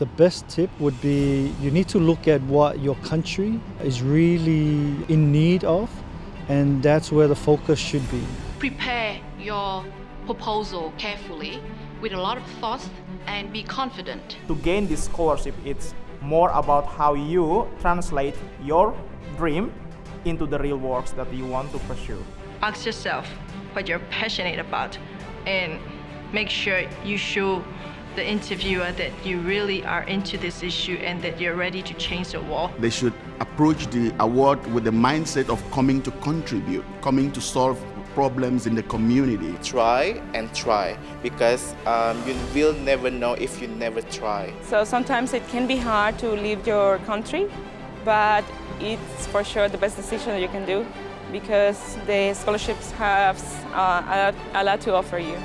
The best tip would be you need to look at what your country is really in need of, and that's where the focus should be. Prepare your proposal carefully with a lot of thoughts and be confident. To gain this scholarship, it's more about how you translate your dream into the real works that you want to pursue. Ask yourself what you're passionate about and make sure you show the interviewer that you really are into this issue and that you're ready to change the world. They should approach the award with the mindset of coming to contribute, coming to solve problems in the community. Try and try because um, you will never know if you never try. So sometimes it can be hard to leave your country, but it's for sure the best decision you can do because the scholarships have uh, a lot to offer you.